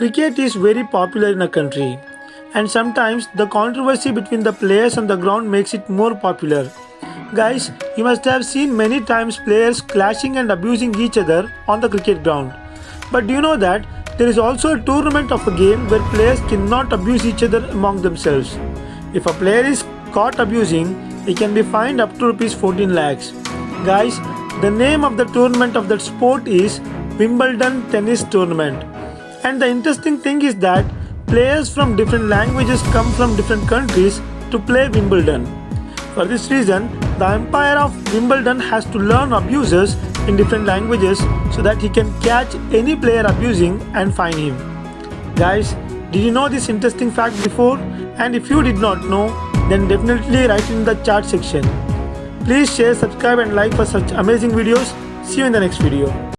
Cricket is very popular in a country, and sometimes the controversy between the players on the ground makes it more popular. Guys, you must have seen many times players clashing and abusing each other on the cricket ground. But do you know that there is also a tournament of a game where players cannot abuse each other among themselves? If a player is caught abusing, he can be fined up to rupees 14 lakhs. Guys, the name of the tournament of that sport is Wimbledon Tennis Tournament. And the interesting thing is that players from different languages come from different countries to play Wimbledon. For this reason, the umpire of Wimbledon has to learn abuses in different languages so that he can catch any player abusing and fine him. Guys, did you know this interesting fact before? And if you did not know, then definitely write in the chat section. Please share, subscribe and like for such amazing videos. See you in the next video.